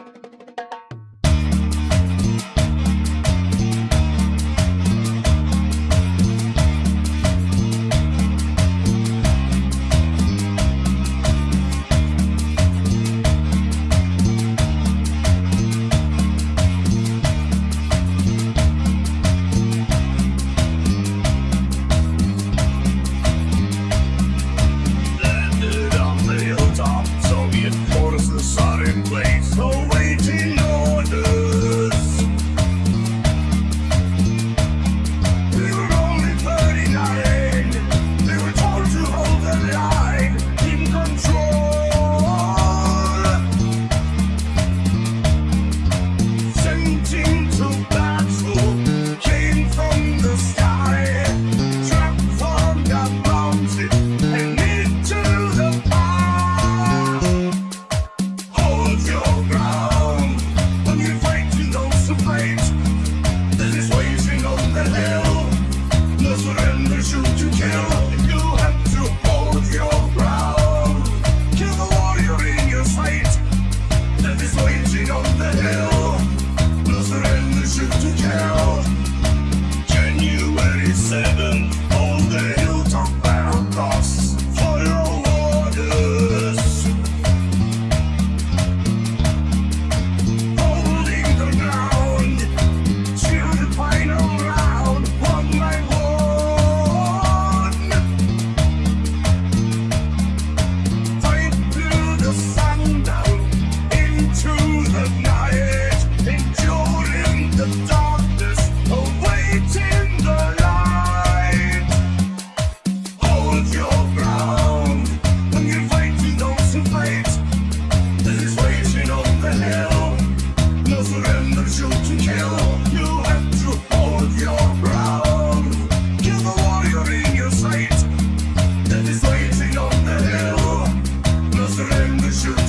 Landed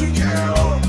to kill.